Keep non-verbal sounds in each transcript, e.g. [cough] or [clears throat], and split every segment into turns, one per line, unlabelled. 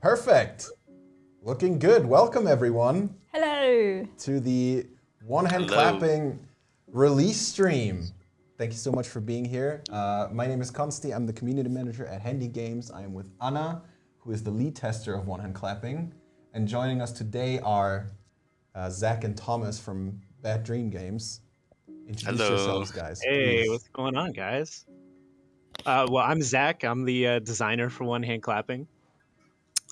Perfect. Looking good. Welcome, everyone,
Hello.
to the one hand
Hello.
clapping release stream. Thank you so much for being here. Uh, my name is Konsti. I'm the community manager at Handy Games. I am with Anna, who is the lead tester of One Hand Clapping. And joining us today are uh, Zach and Thomas from Bad Dream Games. Introduce
Hello.
yourselves, guys.
Hey,
please.
what's going on, guys? Uh, well, I'm Zach. I'm the uh, designer for One Hand Clapping.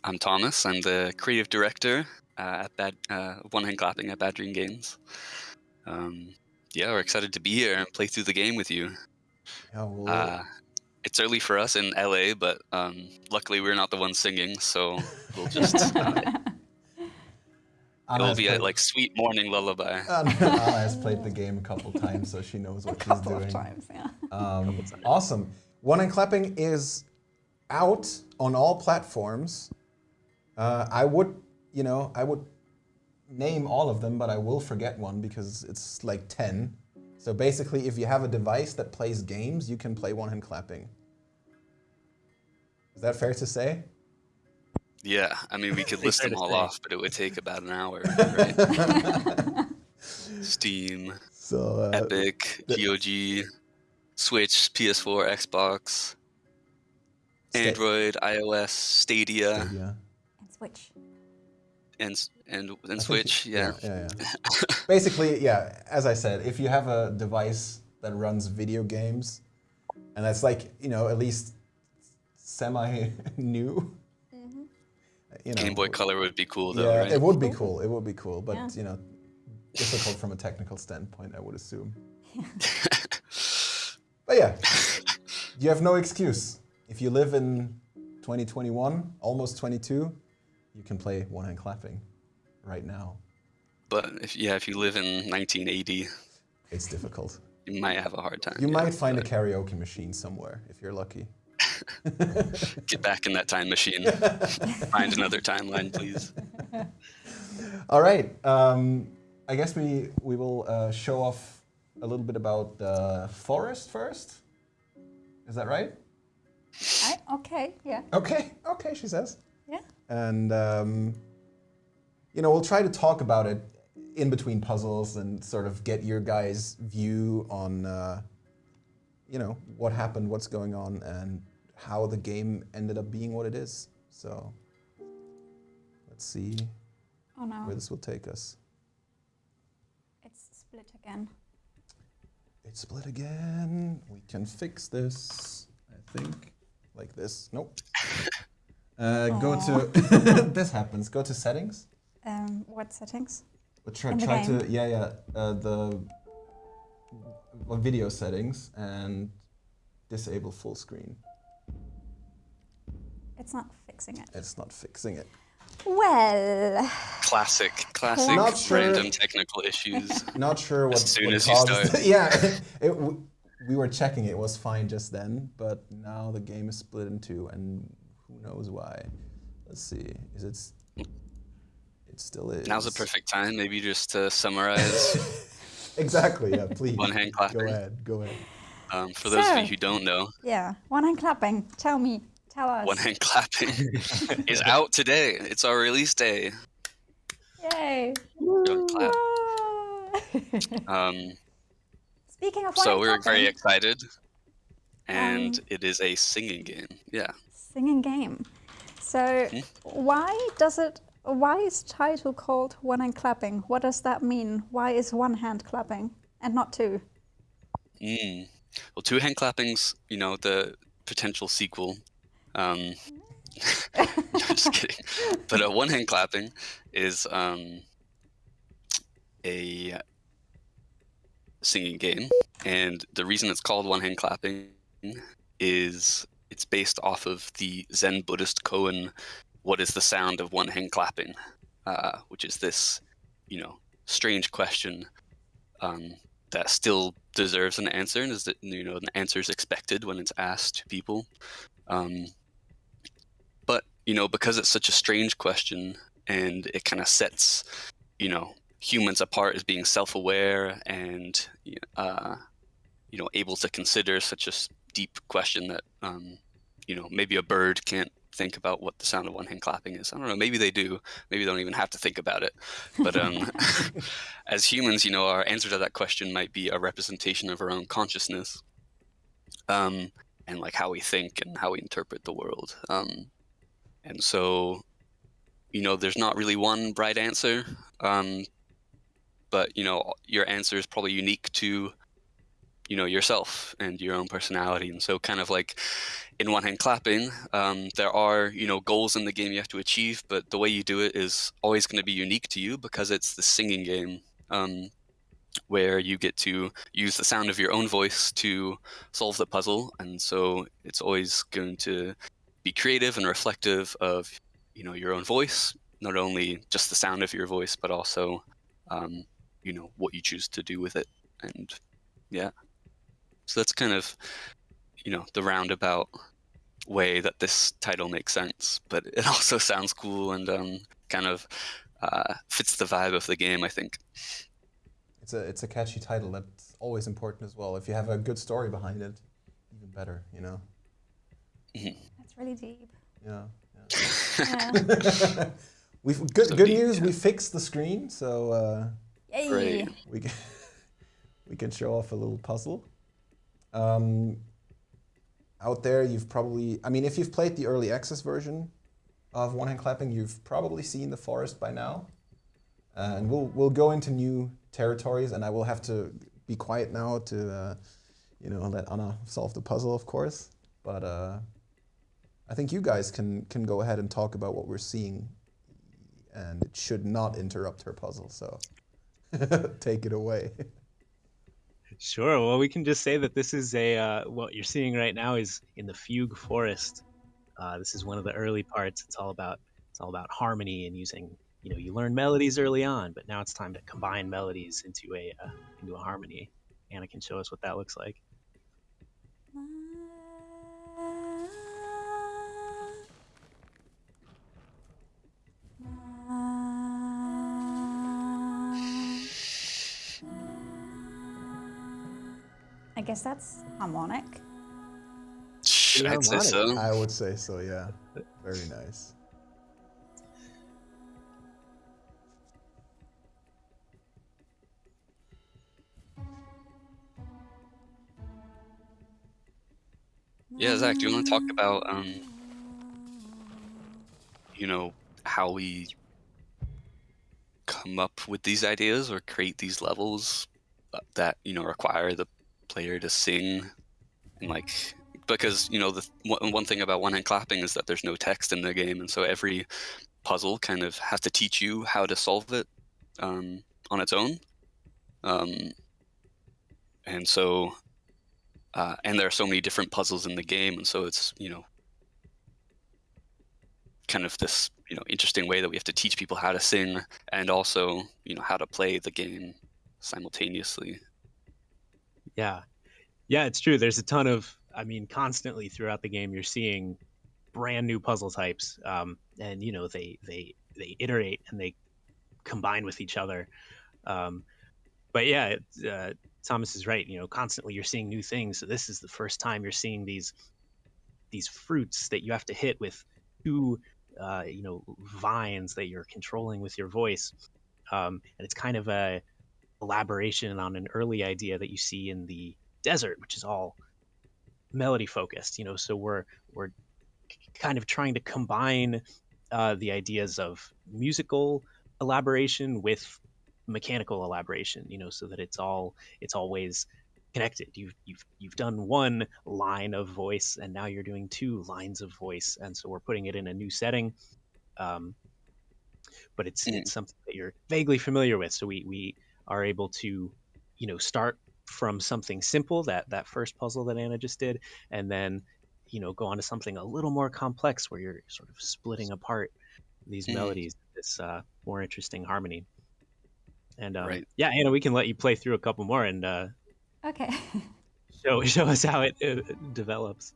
I'm Thomas. I'm the creative director uh, at Bad uh, One Hand Clapping at Bad Dream Games. Um, yeah, we're excited to be here and play through the game with you.
Yeah, well,
Uh, it's early for us in LA, but um, luckily we're not the ones singing, so we'll just [laughs] uh, it'll
has
be a like sweet morning lullaby. [laughs]
Anna Anna has played the game a couple times, so she knows
A
what she's doing.
of times, yeah.
Um, awesome. One Hand Clapping is out on all platforms. Uh, I would, you know, I would name all of them, but I will forget one because it's like 10. So basically, if you have a device that plays games, you can play One Hand Clapping. Is that fair to say?
Yeah, I mean we could [laughs] list them all
say.
off, but it would take about an hour. [laughs] Right? [laughs] Steam,
So, uh,
Epic,
the-
GOG, Switch, PS4, Xbox,
Sta-
Android, iOS, Stadia,
yeah.
And switch.
and s- and
I
and Switch.
you-
Yeah.
yeah, yeah. [laughs] Basically, yeah, as I said, if you have a device that runs video games, and that's like, you know, at least semi [laughs] new, mm-hmm. you know.
Game Boy Color would be cool though,
yeah,
right?
it would be cool. It would be cool, but
Yeah.
you know, difficult from a technical standpoint, I would assume. [laughs] But yeah, you have no excuse. If you live in 2021, almost 22, you can play one hand clapping right now.
but if yeah, if you live in 1980,
It's difficult.
you might have a hard time.
You
yeah,
might find a karaoke machine somewhere if you're lucky. [laughs]
get back in that time machine. [laughs] find another timeline, please.
All right. Um, I guess we we will uh, show off a little bit about the forest first. Is that right?
I, okay, yeah.
Okay. Okay, she says.
Yeah.
And um, you know, we'll try to talk about it in between puzzles and sort of get your guys' view on uh, you know what happened, what's going on, and how the game ended up being what it is. So let's see
Oh no,
where this will take us.
it's split again.
It's split again. We can fix this, I think, like this. Nope. [laughs] Uh, go to [laughs] this happens. Go to settings.
Um, what settings?
Try,
In the
try to yeah yeah uh, the uh, video settings and disable full screen.
It's not fixing it.
It's not fixing it.
Well,
Classic, classic
Not sure.
random technical issues.
Not sure what.
As soon
what
as you start. [laughs]
yeah, it, w- we were checking. It was fine just then, but now the game is split in two, and who knows why? Let's see. Is it? It still is.
Now's the perfect time, maybe just to summarize. [laughs]
Exactly. Yeah. Please.
One hand clapping.
Go ahead. Go ahead.
Um, for those of you who don't know,
yeah. One hand clapping. Tell me. Tell us.
One Hand Clapping [laughs] is out today. It's our release day.
Yay.
Don't clap. [laughs] Um,
Speaking of one
so
hand
we're very excited, and
Um,
it is a singing game. Yeah.
Singing game. So
Hmm?
why does it? Why is title called one hand clapping? What does that mean? Why is one hand clapping and not two?
Mm. Well, two hand clappings, you know, the potential sequel. Um, [laughs] just kidding. But a one hand clapping is um, a singing game, and the reason it's called one hand clapping is it's based off of the Zen Buddhist koan, "What is the sound of one hand clapping?" Uh, which is this, you know, strange question um, that still deserves an answer, and is that you know an answer is expected when it's asked to people. Um, but you know, because it's such a strange question, and it kind of sets, you know, humans apart as being self-aware and uh, you know able to consider such a deep question that um, you know maybe a bird can't think about what the sound of one hand clapping is. I don't know. Maybe they do. Maybe they don't even have to think about it. But um, [laughs] [laughs] as humans, you know, our answer to that question might be a representation of our own consciousness, um, and like how we think and how we interpret the world. Um, and so, you know, there's not really one bright answer. Um, but you know, your answer is probably unique to you know yourself and your own personality. And so kind of like in one hand clapping um, there are you know goals in the game you have to achieve but the way you do it is always going to be unique to you because it's the singing game um, where you get to use the sound of your own voice to solve the puzzle. And so it's always going to be creative and reflective of you know your own voice not only just the sound of your voice but also um, you know what you choose to do with it. And yeah so that's kind of, you know, the roundabout way that this title makes sense, but [laughs] it also sounds cool and um, kind of uh, fits the vibe of the game, I think.
It's a it's a catchy title. That's always important as well. If you have a good story behind it, even better. You know.
Mhm.
That's really deep.
Yeah.
Yeah.
yeah. [laughs] [laughs] We've good
So
good
deep,
news.
yeah.
We fixed the screen, so uh,
Yay!
Great.
we can we can show off a little puzzle. Um, out there, you've probably, I mean, if you've played the early access version of One Hand Clapping, you've probably seen the forest by now. Uh, and we'll we'll go into new territories, and I will have to be quiet now to, uh, you know, let Anna solve the puzzle, of course. But uh, I think you guys can can go ahead and talk about what we're seeing, and it should not interrupt her puzzle. So [laughs] take it away. [laughs]
Sure. Well, we can just say that this is a uh, what you're seeing right now is in the fugue forest. Uh, this is one of the early parts. It's all about it's all about harmony and using. You know, you learn melodies early on, but now it's time to combine melodies into a uh, into a harmony. Anna can show us what that looks like.
I guess that's harmonic.
I'd say so.
I would say so, yeah. Very nice.
Yeah, Zach, do you want to talk about, um, you know, how we come up with these ideas or create these levels uh, that you know require the player to sing and like because you know the one thing about one hand clapping is that there's no text in the game, and so every puzzle kind of has to teach you how to solve it um, on its own. Um, and so uh, and there are so many different puzzles in the game, and so it's you know kind of this you know interesting way that we have to teach people how to sing and also you know how to play the game simultaneously.
Yeah. Yeah, it's true. There's a ton of, I mean, constantly throughout the game, you're seeing brand new puzzle types. Um, and, you know, they, they, they iterate and they combine with each other. Um, but yeah, it, uh, Thomas is right. You know, constantly you're seeing new things. So this is the first time you're seeing these, these fruits that you have to hit with two, uh, you know, vines that you're controlling with your voice. Um, and it's kind of a, elaboration on an early idea that you see in the desert, which is all melody focused. You know, so we're we're kind of trying to combine uh, the ideas of musical elaboration with mechanical elaboration. You know, so that it's all it's always connected. You've you've you've done one line of voice, and now you're doing two lines of voice, and so we're putting it in a new setting. Um, but it's
Mm.
it's something that you're vaguely familiar with. So we we are able to, you know, start from something simple that that first puzzle that Anna just did, and then, you know, go on to something a little more complex where you're sort of splitting apart these
Mhm.
melodies, this uh, more interesting harmony. And um,
Right.
yeah, Anna, we can let you play through a couple more and uh,
Okay. [laughs]
show show us how it, uh develops.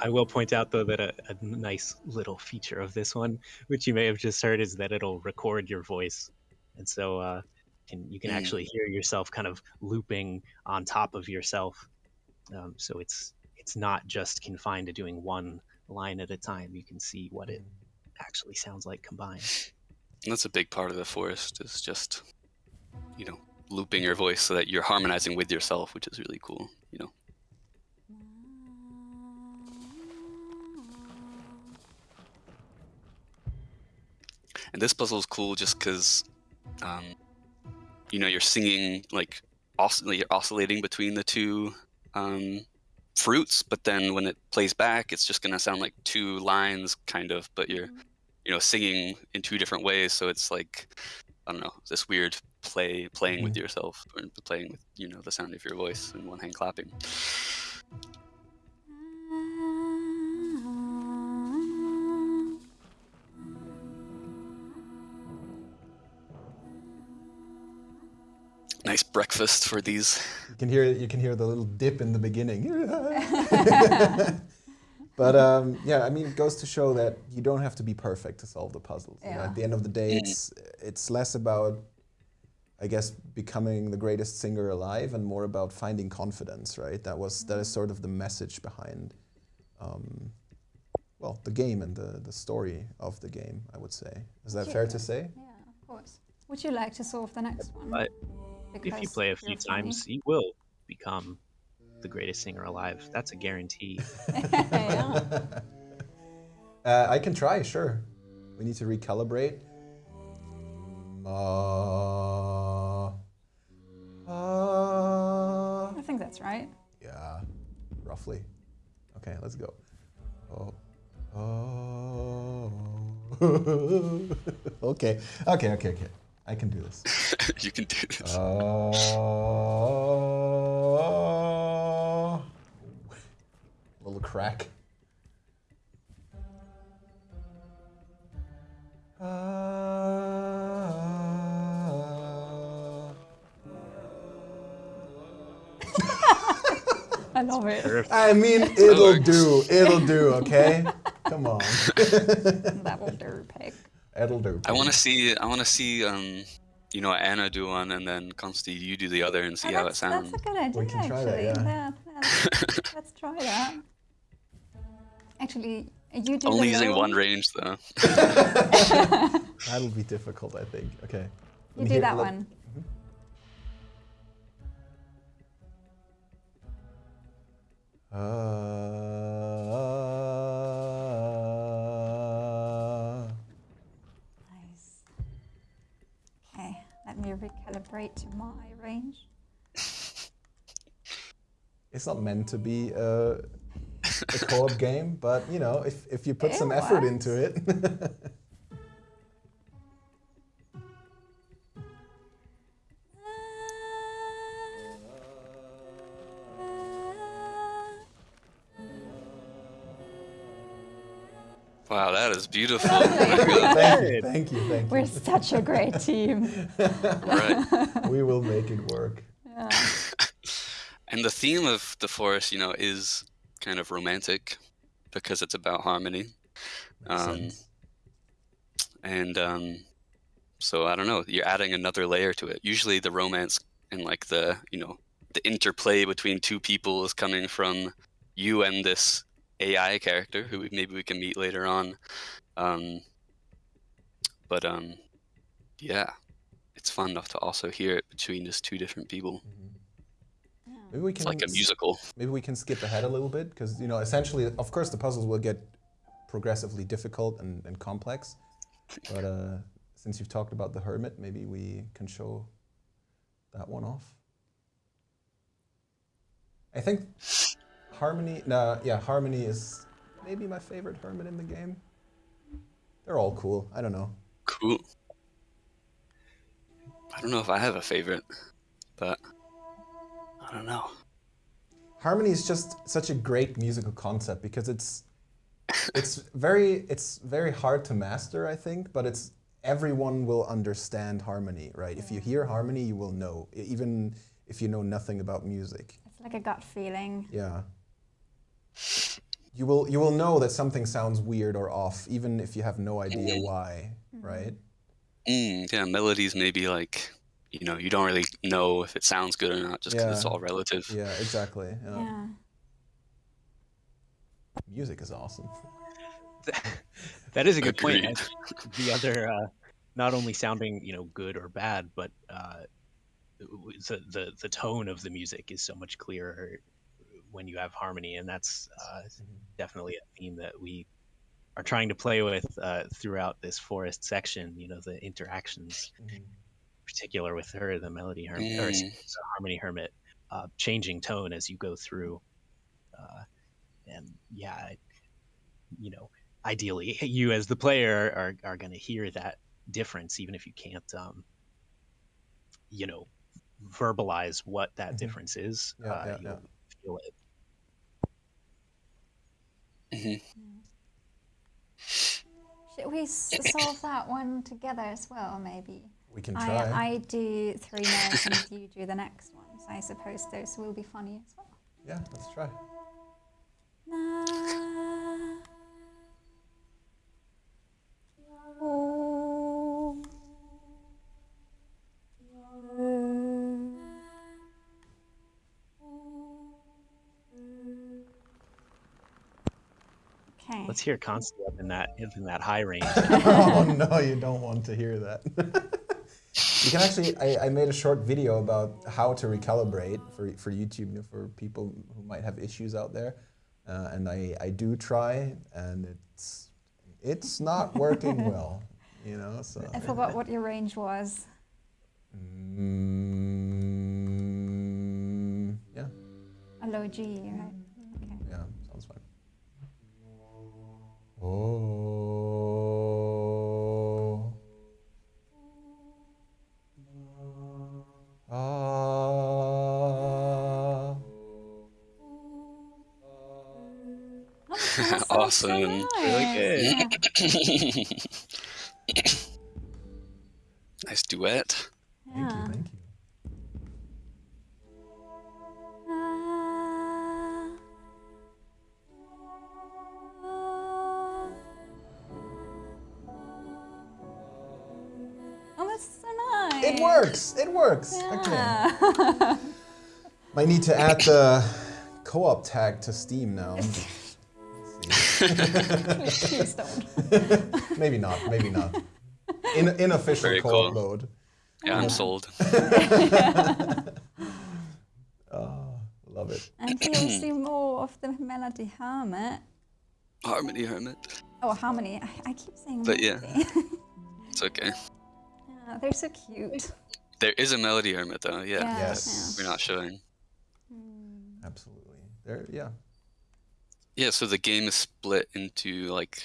I will point out though that a, a nice little feature of this one, which you may have just heard, is that it'll record your voice and so uh, can you can
Mm.
actually hear yourself kind of looping on top of yourself. Um, so it's it's not just confined to doing one line at a time. You can see what it actually sounds like combined.
And that's a big part of the forest is just, you know, looping your voice so that you're harmonizing with yourself, which is really cool. You know. And this puzzle is cool just because, um, you know, you're singing like oscill- you're oscillating between the two um, fruits, but then when it plays back, it's just gonna sound like two lines, kind of. But you're, you know, singing in two different ways, so it's like, I don't know, this weird play, playing with yourself, or playing with, you know, the sound of your voice and one hand clapping. Nice breakfast for these.
You can hear you can hear the little dip in the beginning. [laughs] but um, yeah, I mean, it goes to show that you don't have to be perfect to solve the puzzles. You know,
Yeah.
at the end of the day,
Mm.
it's it's less about, I guess, becoming the greatest singer alive, and more about finding confidence. Right? That was that is sort of the message behind, um, well, the game and the the story of the game. I would say. Is that fair to say?
Yeah, of course. Would you like to solve the next one?
But if you play a few
you're funny.
times, you will become the greatest singer alive. That's a guarantee. [laughs] [laughs]
yeah.
Uh, I can try, sure. We need to recalibrate. Ma, ah.
I think that's right.
Yeah, roughly. Okay, let's go. Oh, oh. [laughs] okay, okay, okay, okay. I can do this. [laughs]
you can do this.
Oh. Little crack. Ah. [laughs]
I love it.
Perfect.
I mean, it'll do. It'll do, okay? Come on.
that will do, pig.
It'll do.
I want to see. I want to see. Um, you know, Anna do one, and then Konsti, you do the other, and see
Oh,
how it sounds.
that's a good idea, We
can try that,
actually.
yeah.
yeah, [laughs] let's try that. Actually, you do
Only
the
using one range though. [laughs]
That'll be difficult, I think. Okay.
You do
hear-
that
let-
one.
Ah.
Me recalibrate to my range. [laughs]
it's not meant to be a, a co-op [laughs] game, but you know, if, if you put
It
some effort into it. [laughs]
that is beautiful. [laughs] My God.
thank you, thank you,
We're such a great [laughs] team.
right.
we will make it work.
Yeah. [laughs]
And the theme of the forest, you know, is kind of romantic because it's about harmony.
Makes
Um,
sense.
and um, so I don't know, you're adding another layer to it. Usually the romance and like the, you know, the interplay between two people is coming from you and this AI character who we- maybe we can meet later on. Um, but um, yeah, it's fun enough to also hear it between just two different people.
Maybe we
It's
can
like a
s-
musical.
Maybe we can skip ahead a little bit because you know, essentially, of course, the puzzles will get progressively difficult and, and complex. [laughs] But uh, since you've talked about the hermit, maybe we can show that one off. I think harmony. No, yeah, harmony is maybe my favorite hermit in the game. They're all cool. I don't know.
Cool. I don't know if I have a favorite, but I don't know.
Harmony is just such a great musical concept because it's it's [laughs] very it's very hard to master, I think, but it's everyone will understand harmony, right? If you hear harmony, you will know, even if you know nothing about music.
It's like a gut feeling.
Yeah. You will you will know that something sounds weird or off, even if you have no idea why, right?
Mm, yeah, melodies maybe like you know you don't really know if it sounds good or not just because it's all relative.
Yeah, exactly. yeah.
Yeah.
Music is awesome. [laughs]
that is a good point.
Agreed.
I- The other, uh, not only sounding you know good or bad, but uh, the the the tone of the music is so much clearer when you have harmony, and that's uh, definitely a theme that we are trying to play with uh, throughout this forest section. You know, the interactions,
Mhm.
in particular with her, the melody hermit or
Mm.
the harmony hermit, uh, changing tone as you go through, uh, and yeah, you know, ideally, [laughs] you as the player are are going to hear that difference, even if you can't, um, you know, verbalize what that
Mhm.
difference is.
Yeah,
uh,
yeah,
you'll feel it.
Mhm.
Should we solve that one together as well, maybe?
We can try.
I, I do three notes and you do the next one. So I suppose those will be funny as well.
Yeah, let's try.
Let's hear Constantly up in that in that high range. [laughs]
oh no, you don't want to hear that. [laughs] you can actually, I, I made a short video about how to recalibrate for, for YouTube, you know, for people who might have issues out there. Uh, and I, I do try, and it's it's not [laughs] working well, you know. So
I forgot what your range was.
mm, yeah,
A low G, right? That so
Awesome.
nice.
good.
Yeah.
nice duet.
Thank
Yeah.
you, thank you.
Oh, that's so nice.
It works. It works. Okay.
Yeah. [laughs]
Might need to add the co-op tag to Steam now. Let's [laughs] see.
Please don't. [laughs]
maybe not. Maybe not. In unofficial
Very
co-op
cool.
mode.
Yeah, I'm sold.
Oh, [laughs] love it.
And you'll see more of the Melody Hermit.
Harmony Hermit.
Oh, Harmony. I, I keep saying
But yeah. It's okay.
yeah, they're so cute.
There is a Melody Hermit though, yeah.
Yeah,
Yes.
We're not showing.
Absolutely. There. Yeah.
Yeah, so the game is split into like,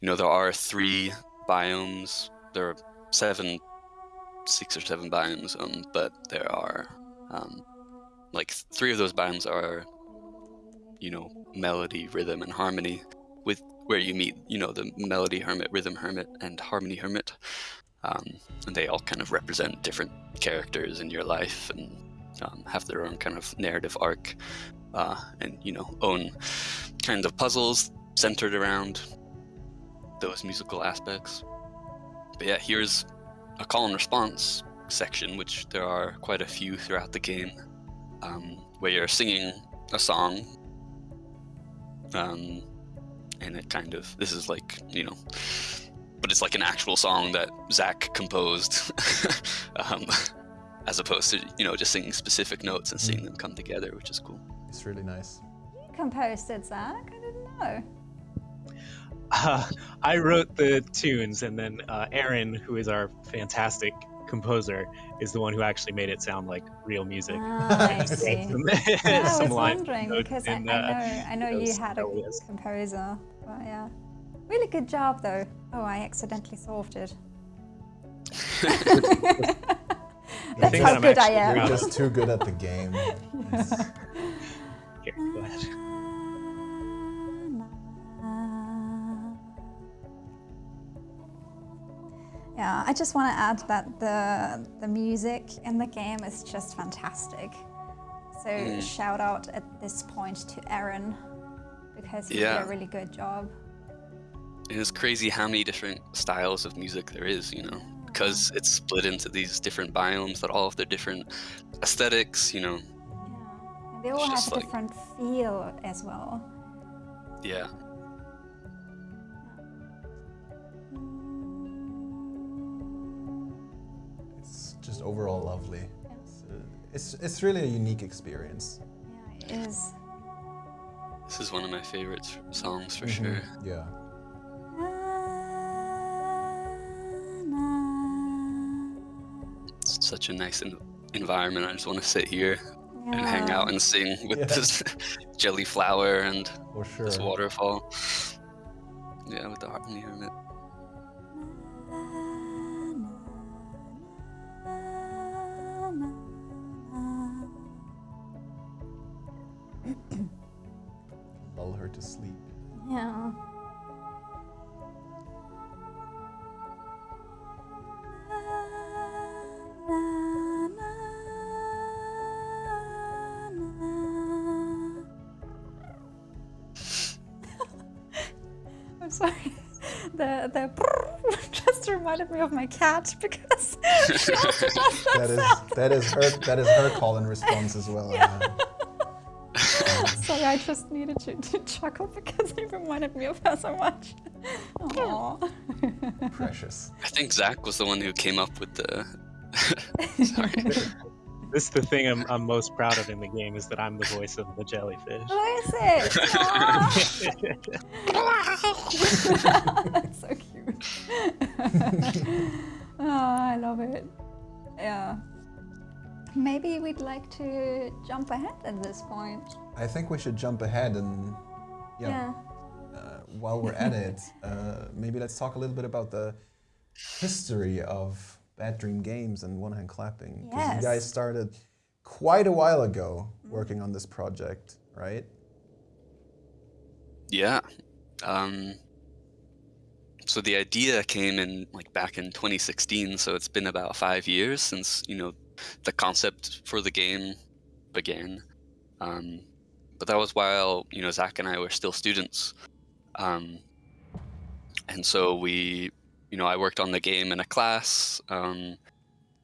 you know, there are three biomes. There are seven, six or seven biomes, um, but there are, um, like three of those biomes are, you know, melody, rhythm, and harmony, with where you meet, you know, the melody hermit, rhythm hermit, and harmony hermit, um, and they all kind of represent different characters in your life and um, have their own kind of narrative arc uh, and you know own kind of puzzles centered around those musical aspects. But yeah, here's a call and response section, which there are quite a few throughout the game, um, where you're singing a song, um, and it kind of this is like you know, but it's like an actual song that Zach composed. [laughs] um, as opposed to you know just singing specific notes and seeing them come together, which is cool.
It's really nice.
You composed it, Zach. I didn't know.
Uh, [laughs] I wrote the tunes, and then uh, Aaron, who is our fantastic composer, is the one who actually made it sound like real music.
Ah, [laughs] I see. [laughs]
Some,
Yeah, I was wondering
notes
because I, I know
uh,
I know you
those
had a
areas.
composer, but yeah, really good job though. Oh, I accidentally solved it.
The [laughs]
That's
thing
how
that I'm
good I am.
You're just too good at the game. [laughs] It's-
Here, go ahead.
Yeah, I just want to add that the the music in the game is just fantastic. So
Mm.
shout out at this point to Aaron because he did a really good job.
It's crazy how many different styles of music there is, you know. Because it's split into these different biomes that all have their different aesthetics. You know,
Yeah. And they all have a
like-
different feel as well.
yeah.
It's just overall lovely.
Yes.
It's, uh, it's it's really a unique experience.
Yeah, it is.
This is one of my favorite songs for
Mhm.
sure.
Yeah.
Such a nice en- environment. I just want to sit here and hang out and sing with
Yeah.
this [laughs] jelly flower and
sure.
this waterfall. Yeah, with the harmony hermit.
Cat because she also does that
That is
sound.
that is her that is her call and response as well. yeah. [laughs]
Sorry, I just needed to, to chuckle because it reminded me of her so much. Aww.
Precious.
I think Zach was the one who came up with the. [laughs] Sorry.
This is the thing I'm, I'm most proud of in the game is that I'm the voice of the jellyfish.
Who is it? [laughs] That's so cute. [laughs] oh, I love it. Yeah. Maybe we'd like to jump ahead at this point.
I think we should jump ahead and yeah.
Yeah.
Uh, while we're at it, [laughs] uh, maybe let's talk a little bit about the history of Bad Dream Games and One Hand Clapping. Because
you
guys started quite a while ago working on this project, right?
Yeah. Um, so the idea came in like back in 2016. So it's been about five years since you know the concept for the game began. Um, but that was while you know Zach and I were still students. Um, and so we, you know, I worked on the game in a class. Um,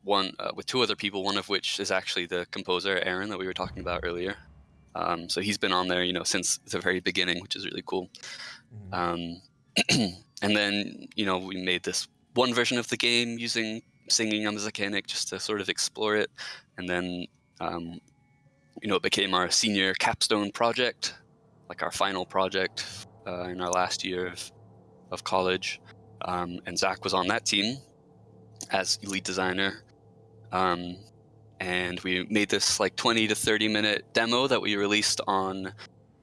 one uh, with two other people, one of which is actually the composer Aaron that we were talking about earlier. Um, so he's been on there, you know, since the very beginning, which is really cool. Um, [clears throat] and then, you know, we made this one version of the game using singing on the Zakanic just to sort of explore it. And then, um, you know, it became our senior capstone project, like our final project uh, in our last year of, of college. Um, and Zach was on that team as lead designer. Um, and we made this like 20 to 30 minute demo that we released on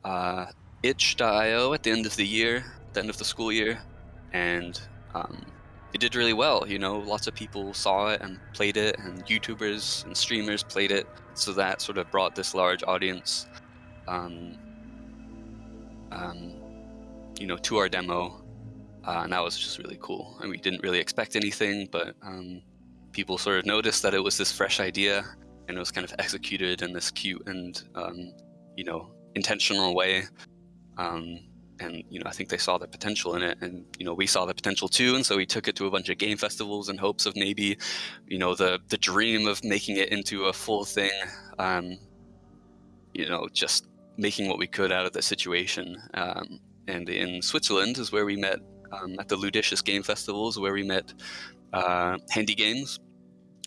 uh, itch.io at the end of the year, at the end of the school year, and um, it did really well. You know, lots of people saw it and played it, and YouTubers and streamers played it, so that sort of brought this large audience, um, um, you know, to our demo, uh, and that was just really cool. And we didn't really expect anything, but um, people sort of noticed that it was this fresh idea, and it was kind of executed in this cute and um, you know intentional way. And you know, I think they saw the potential in it, and you know, we saw the potential too, and so we took it to a bunch of game festivals in hopes of maybe, you know, the the dream of making it into a full thing. Um, you know, just making what we could out of the situation. Um, and in Switzerland is where we met um, at the Ludicious Game Festivals, where we met uh, Handy Games.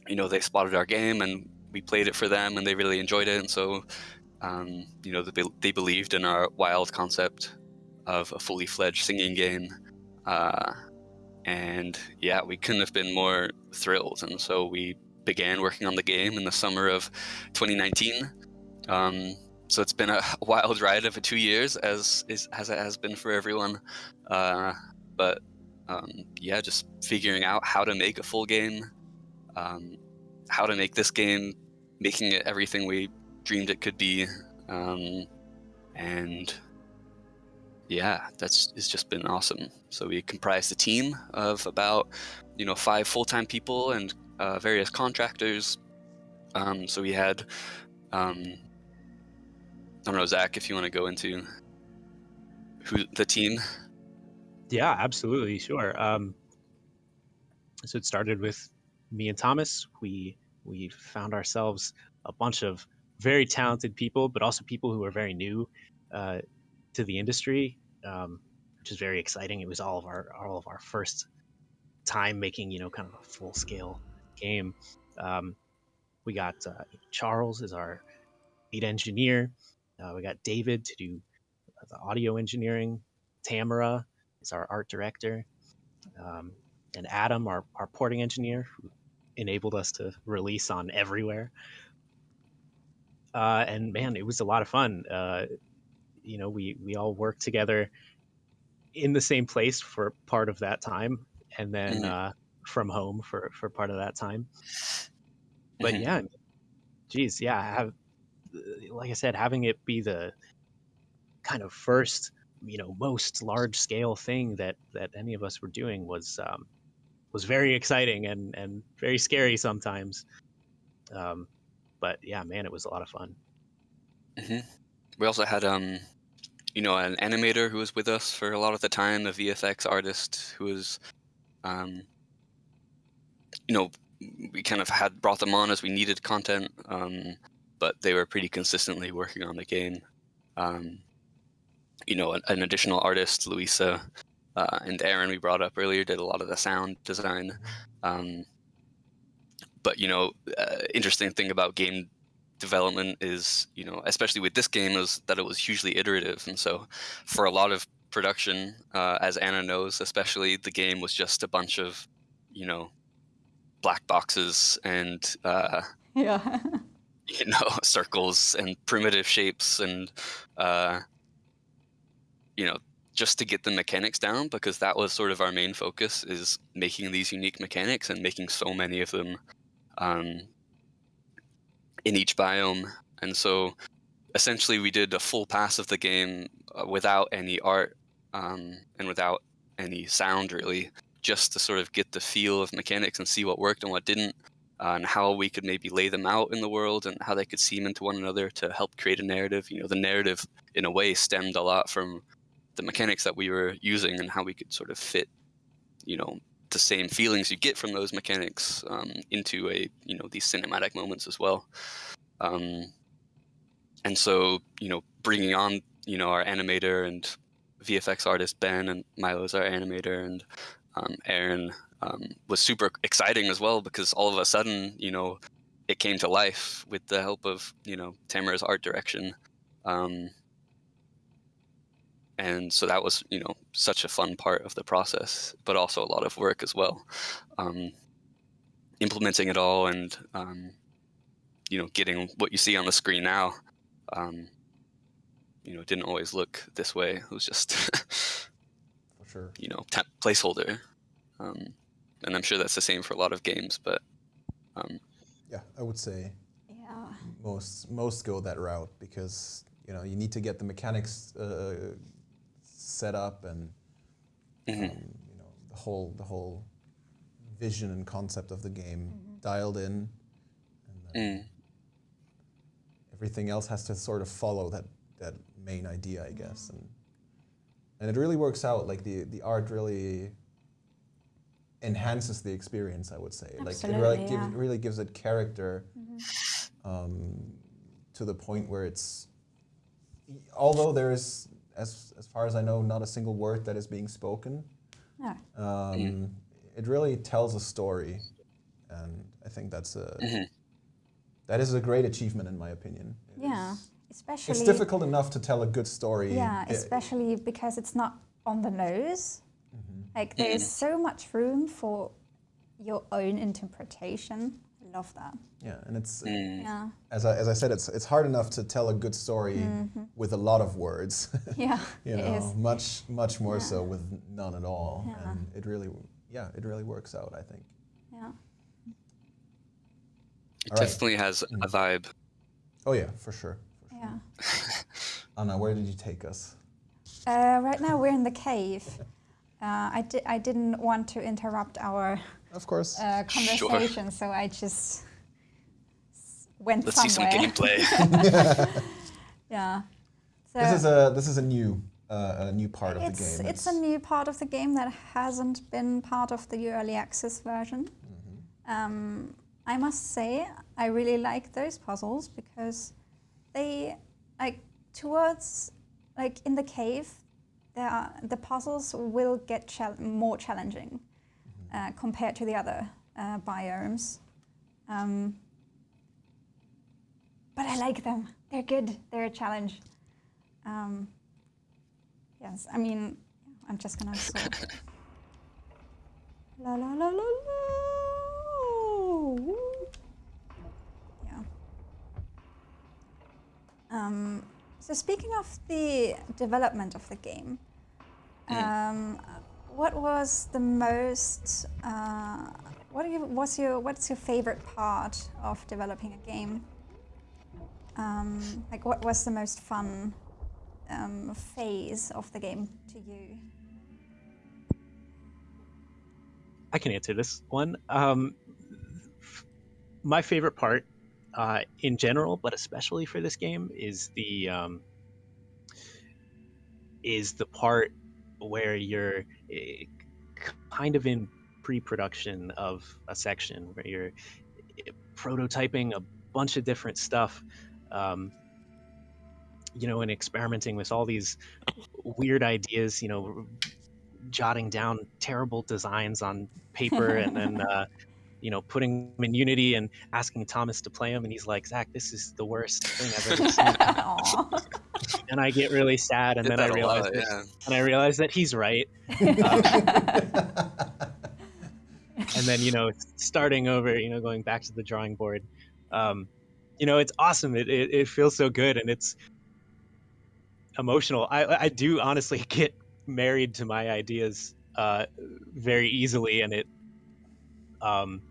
You know, they spotted our game and we played it for them, and they really enjoyed it, and so um, you know, they, they believed in our wild concept of a fully fledged singing game. Uh, and yeah, we couldn't have been more thrilled. And so we began working on the game in the summer of 2019. Um, so it's been a [laughs] wild ride of two years, as is, as it has been for everyone. Uh, but um, yeah, just figuring out how to make a full game, um, how to make this game, making it everything we dreamed it could be, um, and yeah, that's it's just been awesome. So we comprised a team of about you know five full-time people and uh, various contractors. Um, so we had um, I don't know Zach if you want to go into who the team.
Yeah, absolutely, sure. Um, so it started with me and Thomas. We we found ourselves a bunch of very talented people, but also people who are very new uh, to the industry, um, which is very exciting. It was all of our all of our first time making, you know, kind of a full scale game. Um, we got uh, Charles as our lead engineer. Uh, we got David to do the audio engineering. Tamara is our art director, um, and Adam, our, our porting engineer, who enabled us to release on everywhere. Uh, and man, it was a lot of fun. Uh, you know, we we all worked together in the same place for part of that time, and then
Mhm.
uh, from home for for part of that time. But
Mhm.
yeah, geez, yeah, have like I said, having it be the kind of first, you know, most large scale thing that that any of us were doing was um, was very exciting and and very scary sometimes. Um, but yeah, man, it was a lot of fun.
hmm We also had, um, you know, an animator who was with us for a lot of the time, a VFX artist who was, um, you know, we kind of had brought them on as we needed content, um, but they were pretty consistently working on the game. Um, you know, an, an additional artist, Louisa, uh, and Aaron, we brought up earlier, did a lot of the sound design. Um, but you know, uh, interesting thing about game development is, you know, especially with this game, is that it was hugely iterative, and so for a lot of production, uh, as Anna knows, especially the game was just a bunch of, you know, black boxes and uh,
Yeah. [laughs]
you know [laughs] circles and primitive shapes and uh, you know just to get the mechanics down because that was sort of our main focus is making these unique mechanics and making so many of them um, in each biome and so essentially we did a full pass of the game uh, without any art um, and without any sound really just to sort of get the feel of mechanics and see what worked and what didn't uh, and how we could maybe lay them out in the world and how they could seam into one another to help create a narrative. You know, the narrative in a way stemmed a lot from the mechanics that we were using and how we could sort of fit, you know, the same feelings you get from those mechanics um, into a you know these cinematic moments as well. Um, and so you know, bringing on you know our animator and VFX artist Ben and Milo's our animator and um, Aaron um, was super exciting as well because all of a sudden, you know, it came to life with the help of you know Tamara's art direction, um, and so that was you know such a fun part of the process, but also a lot of work as well, um, implementing it all and um, you know getting what you see on the screen now. Um, you know, it didn't always look this way. It was just
For sure. [laughs]
you know temp placeholder um, and i'm sure that's the same for a lot of games but um,
Yeah, I would say
Yeah.
most most go that route because you know you need to get the mechanics uh, set up and
mhm,
um, you know the whole the whole vision and concept of the game dialed in, and then
mm,
everything else has to sort of follow that that main idea, I guess, and and it really works out. Like the the art really enhances the experience. I would say, like it really,
Absolutely,
gives,
yeah.
really gives it character um, to the point where it's although there is as as far as I know not a single word that is being spoken.
No.
Um, It really tells a story, and I think that's a
mhm,
that is a great achievement in my opinion. It
Yeah.
is-
Especially.
it's difficult enough to tell a good story.
Yeah,
i-
especially because it's not on the nose.
Mm-hmm.
Like there's so much room for your own interpretation. I love that.
yeah, and it's
mm,
Yeah.
as I, as I said, it's it's hard enough to tell a good story with a lot of words. [laughs]
Yeah.
you know,
is.
much much more so with none at all,
Yeah.
and it really yeah it really works out. I think.
Yeah.
it
All right.
definitely has a vibe
Oh yeah, for sure. For sure.
Yeah. [laughs]
Anna, where did you take us?
Uh, right now we're in the cave. Uh, I, di- I didn't want to interrupt our
Of course.
uh,
Sure.
conversation, so I just s- went
let's see some gameplay [laughs] [laughs]
yeah. So
this is a this is a new uh, a new part of the game.
It's a new part of the game that hasn't been part of the early access version.
Mm-hmm.
Um, I must say, I really like those puzzles because they, like, towards, like, in the cave, there are, the puzzles will get chal- more challenging uh, compared to the other uh, biomes. Um, but I like them. They're good. They're a challenge. Um, yes, I mean, I'm just gonna [laughs] sort. la la la la la. Yeah. Um, so speaking of the development of the game, um, what was the most? Uh, what you, what's your what's your favorite part of developing a game? Um, like, what was the most fun um, phase of the game to you?
I can answer this one. Um, my favorite part, uh, in general, but especially for this game, is the um, is the part where you're kind of in pre-production of a section where you're prototyping a bunch of different stuff. Um, you know, and experimenting with all these weird ideas. You know, jotting down terrible designs on paper and then [laughs] uh, you know putting him in unity and asking thomas to play him, and he's like zach this is the worst thing i've ever seen. [laughs] And i get really sad and
Did
then i realize
lot,
that,
yeah.
and i realize that he's right. [laughs] And then you know starting over you know going back to the drawing board um, you know it's awesome. It, it, it feels so good and it's emotional. I i do honestly [laughs] get married to my ideas uh, very easily and it um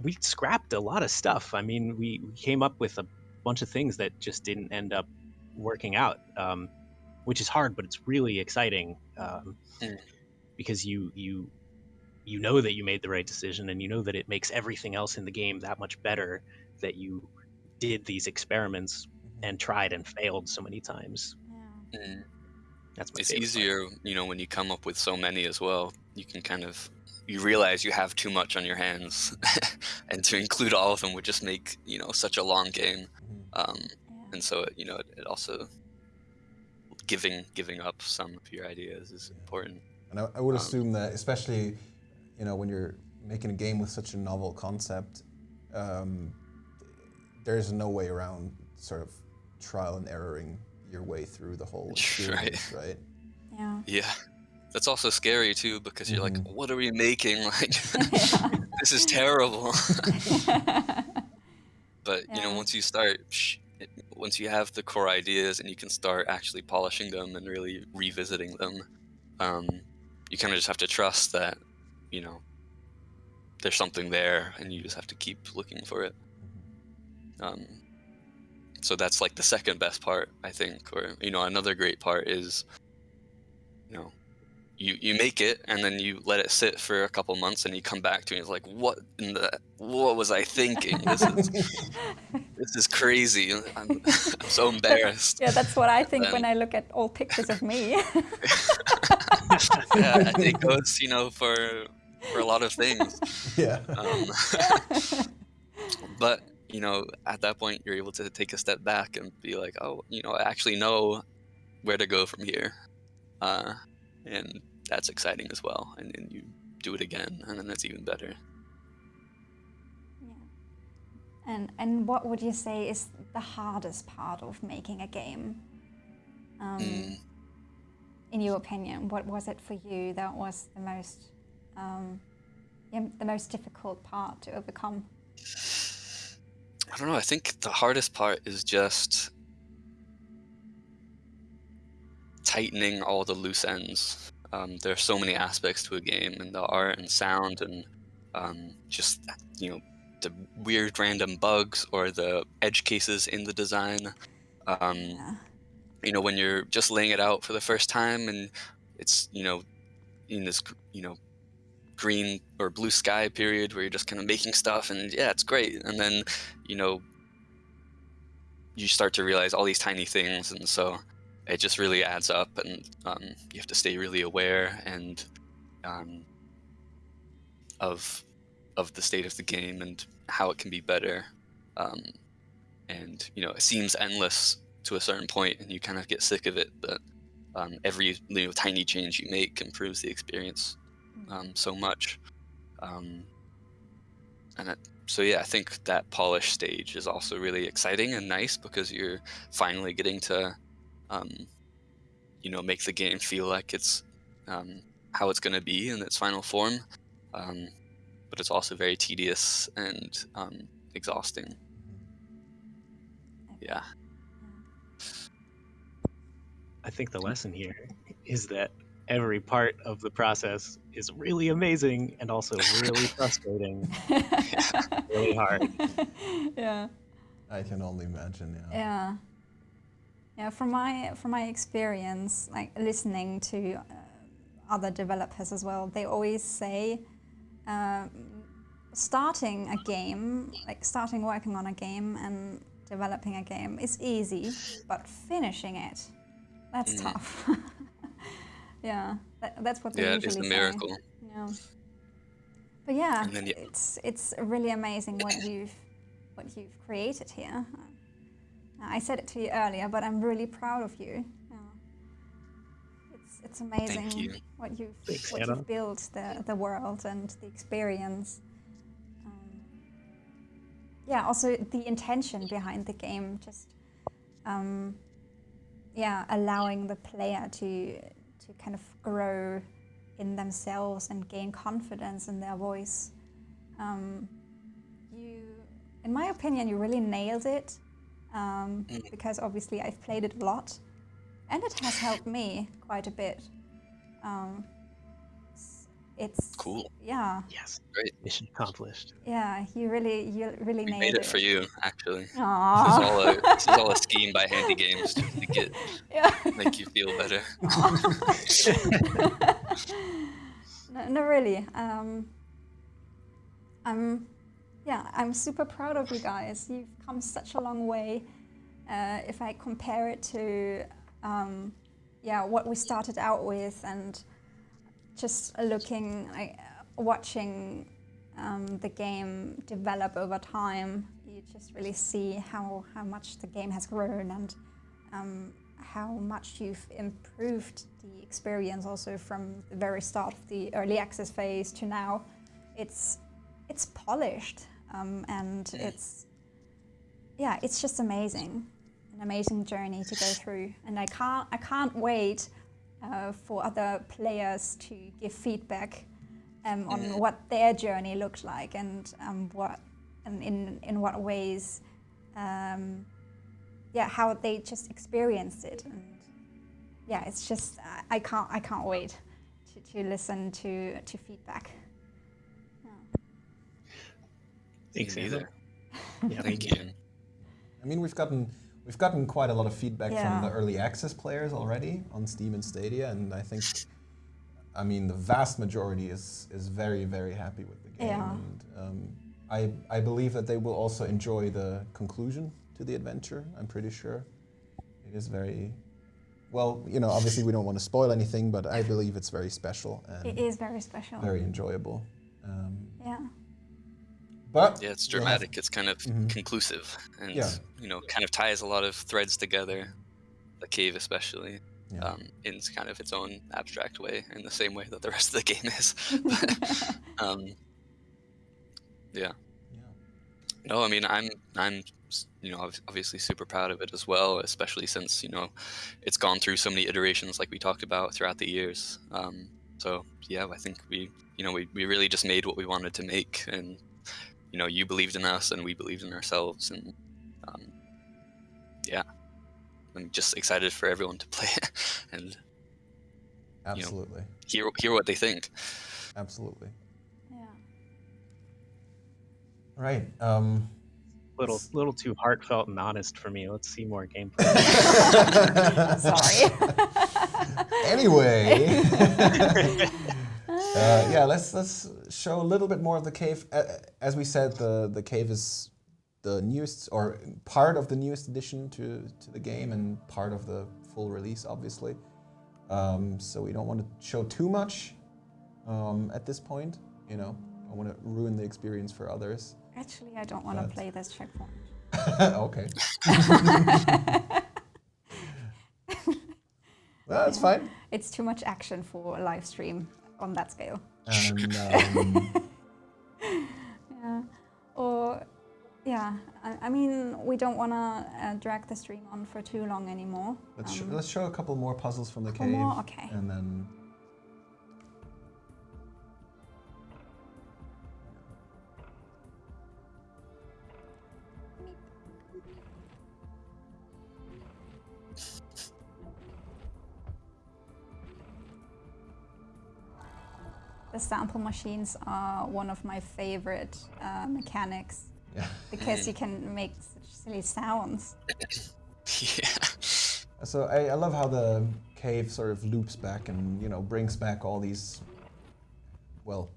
we scrapped a lot of stuff i mean we, we came up with a bunch of things that just didn't end up working out um, which is hard but it's really exciting um,
Mm.
because you you you know that you made the right decision and you know that it makes everything else in the game that much better that you did these experiments and tried and failed so many times
Yeah.
Mm.
that's my
It's
favorite part.
easier, you know, when you come up with so many as well. You can kind of you realize you have too much on your hands, [laughs] and to include all of them would just make you know such a long game. Um,
Yeah.
and so you know it, it also giving giving up some of your ideas is important.
And I, I would
Um,
assume that, especially, you know, when you're making a game with such a novel concept, um, there's no way around sort of trial and erroring your way through the whole [laughs]
Right.
experience, right?
Yeah.
Yeah, that's also scary too because you're like,
Mhm.
what are we making? [laughs] Like [laughs] this is terrible. [laughs] but you know once you start once you have the core ideas and you can start actually polishing them and really revisiting them um, you kind of just have to trust that you know there's something there and you just have to keep looking for it um, so that's like the second best part i think or you know another great part is you know you you make it and then you let it sit for a couple months and you come back to it and it's like what in the what was i thinking? This is [laughs] this is crazy. I'm, [laughs] I'm so embarrassed.
Yeah, that's what I think
then-
when I look at old pictures of me. [laughs]
yeah it goes you know for for a lot of things.
Yeah.
um, but you know at that point you're able to take a step back and be like oh you know i actually know where to go from here. Uh, and that's exciting as well and then you do it again and then that's even better
Yeah. And and what would you say is the hardest part of making a game? Um,
Mm.
In your opinion, what was it for you that was the most um, yeah, the most difficult part to overcome?
i don't know i think the hardest part is just tightening all the loose ends. Um, there are so many aspects to a game and the art and sound and um, just you know the weird random bugs or the edge cases in the design. Um,
Yeah.
you know when you're just laying it out for the first time and it's you know in this you know green or blue sky period where you're just kind of making stuff and yeah it's great. And then you know you start to realize all these tiny things and so it just really adds up, and um, you have to stay really aware and um, of of the state of the game and how it can be better. Um, and you know, it seems endless to a certain point, and you kind of get sick of it. But um, every you know, tiny change you make improves the experience um, so much. Um, and it, so yeah, I think that polish stage is also really exciting and nice because you're finally getting to, um, you know, make the game feel like it's um, how it's going to be in its final form. Um, but it's also very tedious and um, exhausting. Yeah.
I think the lesson here is that every part of the process is really amazing and also really [laughs] frustrating, really hard. [laughs]
yeah.
I can only imagine. Yeah.
Yeah. Yeah. From my from my experience, like listening to uh, other developers as well, they always say. Um, starting a game, like starting working on a game and developing a game is easy, but finishing it, that's
Mm.
tough. [laughs] yeah, that, that's what they
Yeah,
usually
is a
say.
miracle.
Yeah. But yeah,
then you-
it's it's really amazing what you've what you've created here. I said it to you earlier, but I'm really proud of you. Yeah. It's it's amazing
you.
what you've
Thanks,
what
Anna.
you've built the the world and the experience. Um, yeah, also the intention behind the game, just um, yeah, allowing the player to to kind of grow in themselves and gain confidence in their voice. Um, you, in my opinion, you really nailed it um,
Mm.
because obviously I've played it a lot, and it has helped me quite a bit. Um, it's, it's
Cool.
Yeah,
Yes.
Great.
Mission accomplished.
yeah. You really, you really
We
nailed
made it for you, actually. This is
Aww.
all a, this is all a [laughs] scheme by Handy Games to, to get
yeah.
make you feel better. [laughs] [laughs]
no, no, really. Um, I'm, yeah, I'm super proud of you guys. You've come such a long way. Uh, if I compare it to, um, yeah, what we started out with, and just looking, like, watching um, the game develop over time, you just really see how how much the game has grown and um, how much you've improved the experience also from the very start of the early access phase to now. It's it's polished um, and it's yeah, it's just amazing, an amazing journey to go through, and I can't I can't wait uh, for other players to give feedback um, on what their journey looked like and um, what and in in what ways um, yeah how they just experienced it. And yeah it's just I, I can't I can't wait to, to listen to to feedback.
Thanks,
Me
Anna.
neither.
Yeah,
Thank you.
I mean, we've gotten we've gotten quite a lot of feedback
Yeah.
from the early access players already on Steam and Stadia, and I think, I mean, the vast majority is is very very happy with the game,
Yeah.
and um, I I believe that they will also enjoy the conclusion to the adventure. I'm pretty sure it is very. Well, you know, obviously we don't want to spoil anything, but I believe it's very special
It
and
is very special.
very enjoyable. Um,
yeah.
But
Yeah, it's dramatic. It's kind of
Mhm.
conclusive, and
Yeah.
you know, kind of ties a lot of threads together. The cave, especially,
Yeah.
um, in kind of its own abstract way, in the same way that the rest of the [laughs] game is. But, [laughs] um, yeah.
yeah.
No, I mean, I'm, I'm, you know, obviously super proud of it as well, especially since you know, it's gone through so many iterations, like we talked about throughout the years. Um, so yeah, I think we, you know, we, we really just made what we wanted to make, and you know, you believed in us, and we believed in ourselves, and um, yeah, I'm just excited for everyone to [laughs] play it and
Absolutely.
hear hear what they think.
Absolutely.
yeah.
All right. Um,
little little too heartfelt and honest for me. Let's see more gameplay. [laughs]
Sorry.
anyway, [laughs] uh, yeah, let's let's show a little bit more of the cave. Uh, as we said, the the cave is the newest or part of the newest addition to to the game and part of the full release, obviously. Um, so we don't want to show too much um, at this point. You know, I want to ruin the experience for others.
Actually, I don't want to play this checkpoint. [laughs]
okay. [laughs] well, that's fine.
It's too much action for a live stream on that scale.
And [laughs] um,
Yeah. Or, yeah, I, I mean, we don't want to uh, drag the stream on for too long anymore.
let's sh-
Um,
let's show a couple more puzzles from the cave,
more? Okay.
and then
sample machines are one of my favorite uh, mechanics
yeah.
because you [laughs] can make such silly sounds.
yeah.
So I, I love how the cave sort of loops back and you know brings back all these, well,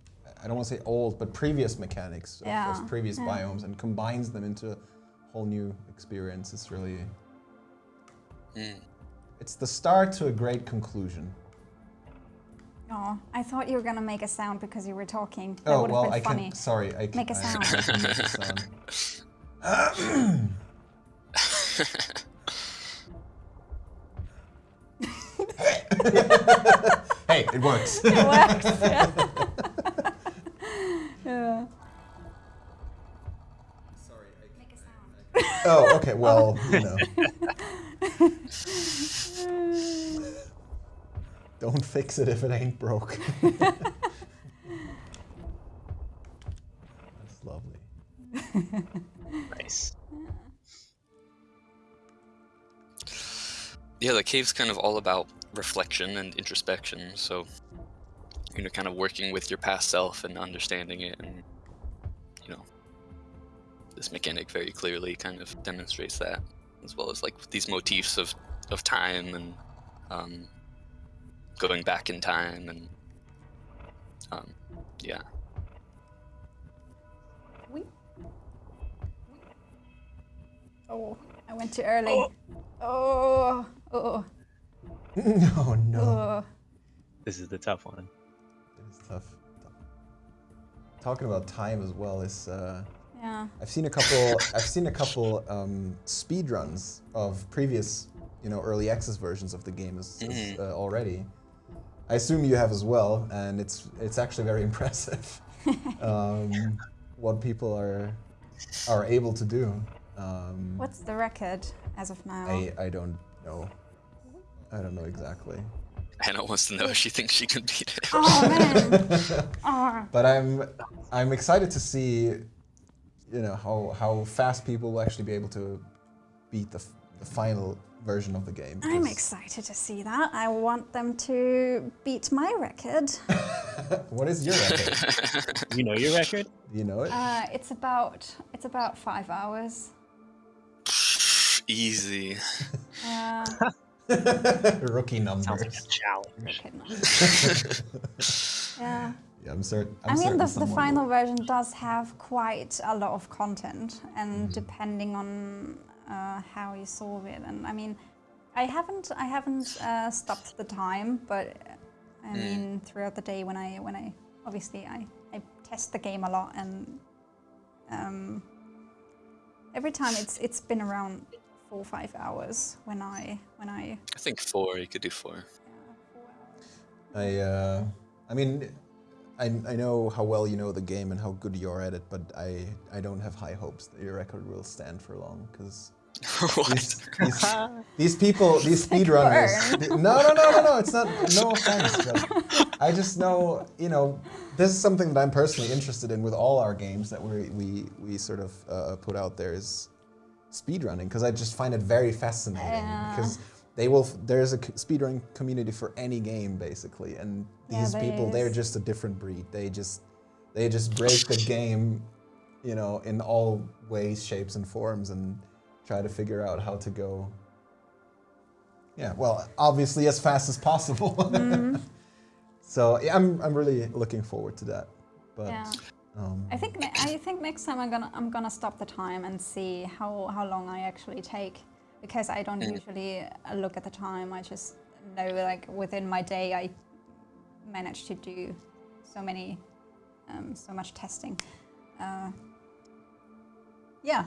I don't want to say old, but previous mechanics of
Yeah,
those previous
yeah.
biomes and combines them into a whole new experience. It's really,
Mm.
it's the start to a great conclusion.
Oh, I thought you were gonna make a sound because you were talking. That
oh
would have
well,
been
I
funny.
can. Sorry, I can
Make a
I-
sound.
I can make a sound. [laughs] [laughs] hey, it works. [laughs]
It works. Yeah. yeah. Make a sound.
oh, okay. Well, you know. Don't fix it if it ain't broke. [laughs] That's lovely.
Nice.
yeah, the cave's kind of all about reflection and introspection. So, you know, kind of working with your past self and understanding it, and you know, this mechanic very clearly kind of demonstrates that, as well as like these motifs of of time and um, going back in time, and um, yeah,
We. Oh, I went too early. Oh, oh,
no, [laughs] no.
oh.
This is the tough one.
It is tough. tough. Talking about time as well is. Uh,
Yeah.
I've seen a couple. [laughs] I've seen a couple um, speed runs of previous, you know, early access versions of the game as, as,
Mhm.
uh, already. I assume you have as well, and it's it's actually very [laughs] impressive [laughs] um, what people are are able to do. Um,
What's the record as of now?
I I don't know. I don't know exactly.
Hannah wants to know if she thinks she can beat it.
Oh man. [laughs] oh.
But I'm I'm excited to see, you know, how how fast people will actually be able to beat the the final version of the game.
I'm excited to see that. I want them to beat my record. [laughs]
What is your record? [laughs]
You know your record?
You know it?
Uh, it's about it's about five hours.
Easy.
Uh, [laughs]
Rookie number.
Sounds like a challenge.
okay, no. yeah.
Yeah, I'm certain. I'm
I mean,
certain
the, the final
will.
version does have quite a lot of content, and
Mm-hmm.
depending on uh, how you solve it, and I mean, I haven't I haven't uh, stopped the time, but uh, I
Mm.
mean, throughout the day when I when I obviously I, I test the game a lot, and um, every time it's it's been around four or five hours when I when I
I think four. You could do four.
yeah, four.
I, uh, I mean, I, I know how well you know the game and how good you are at it, but I, I don't have high hopes that your record will stand for long because
what? [laughs]
these, these, [laughs] these people, these speedrunners. [laughs] No, no, no, no, no. It's not. No offense, I just know, you know, this is something that I'm personally interested in with all our games that we we we sort of uh, put out there is speedrunning because I just find it very fascinating
Yeah.
because they will. There's a speedrunning community for any game basically, and these
there
people they're just a different breed. They just they just break the game, you know, in all ways, shapes, and forms, and try to figure out how to go. Yeah, well, obviously as fast as possible. [laughs]
Mm-hmm.
so yeah, I'm I'm really looking forward to that. But
Yeah.
um,
I think I think next time I'm gonna I'm gonna stop the time and see how how long I actually take because I don't
Mm.
usually uh, look at the time. I just know like within my day I manage to do so many, um, so much testing. Uh, yeah,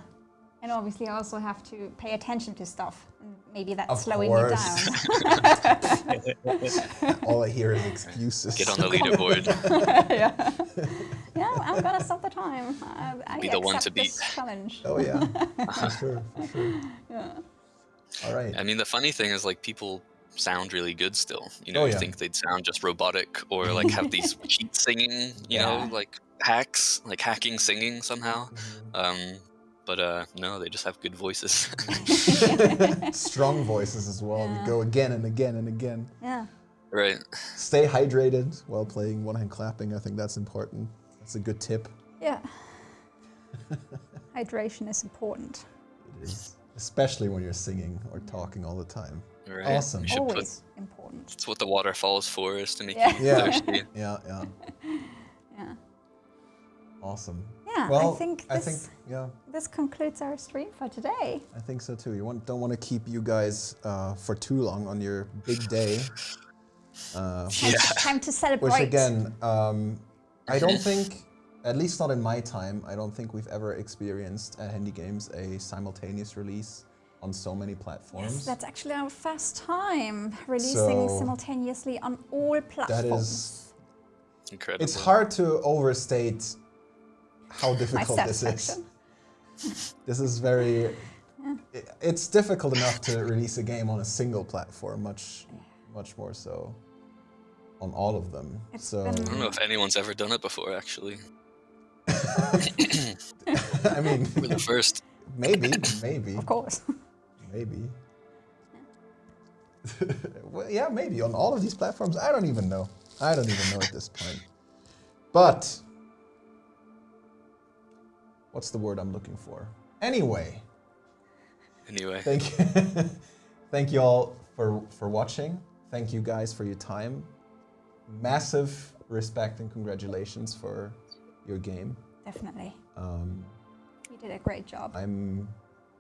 and obviously I also have to pay attention to stuff. Maybe that's
Of
slowing
course.
me down. [laughs]
All I hear is excuses.
Get on the leaderboard. [laughs]
yeah. [laughs] yeah, I'm gonna stop the time. I, I
Be the one to beat.
challenge.
Oh yeah, for sure, for sure.
Yeah.
All right.
I mean, the funny thing is, like, people sound really good still. You know,
Oh,
you
yeah.
think they'd sound just robotic or like have these cheat singing, you
Yeah.
know, like hacks, like hacking singing somehow.
Mhm.
Um, but uh, no, they just have good voices. [laughs] [laughs]
Strong voices as well.
Yeah.
We go again and again and again.
Yeah.
right.
Stay hydrated while playing one hand clapping. I think that's important. That's a good tip.
Yeah. Hydration is important.
It is. Especially when you're singing or talking all the time.
Right.
Awesome.
We should put.
Always important.
It's what the waterfall is for, is to make
Yeah.
you
Yeah.
thirsty.
Yeah, yeah. [laughs]
Yeah.
Awesome.
Yeah.
Well,
I think
I
this
think yeah,
this concludes our stream for today.
I think so too. You want, don't want to keep you guys uh, for too long on your big day. Uh,
Time, time to celebrate.
Which again, um, I don't think, at least not in my time, I don't think we've ever experienced at Handy Games a simultaneous release on so many platforms.
Yes, that's actually our first time releasing
So-
simultaneously on all platforms.
That is
Incredible.
it's hard to overstate how [laughs] difficult this is. [laughs] This is very. i- It's difficult enough to release a game on a single platform, much, much more so on all of them.
It's
so
I don't know if anyone's ever done it before, actually. [laughs]
I mean,
We're the first.
maybe, maybe.
Of course.
Maybe. well, yeah, maybe on all of these platforms. I don't even know. I don't even know at this point. But what's the word I'm looking for? Anyway,
Anyway,
thank you, [laughs] thank you all for for watching. Thank you guys for your time. Massive respect and congratulations for your game.
Definitely.
Um,
You did a great job.
I'm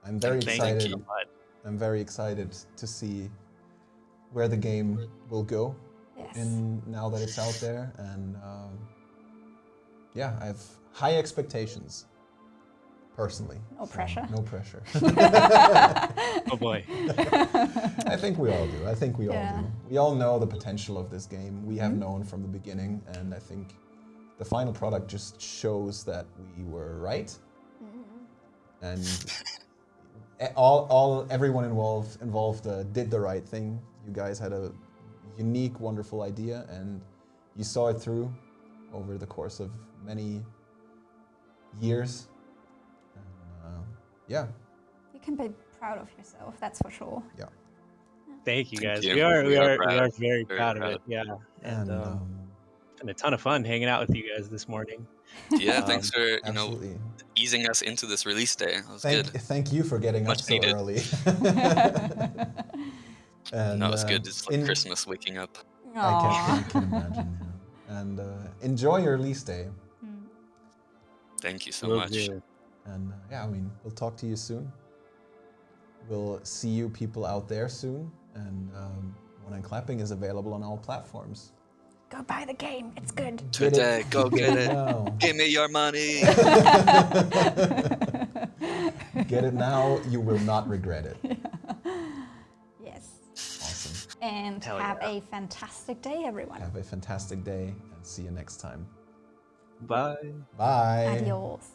I'm very
Thank
excited.
you.
I'm very excited to see where the game will go
yes.
in now that it's out there, and um, yeah, I have high expectations. Personally,
No
So,
pressure.
no pressure. [laughs]
Oh boy.
I think we all do. I think we all do. We all know the potential of this game. We have
Mhm.
known from the beginning, and I think the final product just shows that we were right. And e- all, all, everyone involved involved uh, did the right thing. You guys had a unique, wonderful idea, and you saw it through over the course of many years. And, yeah,
You can be proud of yourself, that's for sure. Yeah.
Thank you
Thank
guys.
you.
We are we,
We are
are we are very,
Very
proud, of it. Yeah. And,
and
um,
um,
it's a ton of fun hanging out with you guys this morning.
yeah,
Um,
thanks for you know easing us into this release day. That was
Thank,
good.
thank you for getting
Much
up so
needed.
early. [laughs] and,
No, it's
uh,
good. It's like
in-
Christmas waking up.
I can, I can imagine. Yeah. And uh, enjoy your release day.
Mm.
Thank you so
Will
much.
do.
And yeah, I mean, we'll talk to you soon. We'll see you people out there soon. And um, One Hand Clapping is available on all platforms.
Go buy the game, it's good. [laughs]
Today,
it-
go get it.
now.
Give me your money. [laughs]
Get it now. You will not regret it. [laughs]
Yes.
Awesome.
And
Hell
have
yeah.
a fantastic day, everyone.
Have a fantastic day and see you next time.
Bye.
Bye.
Adios.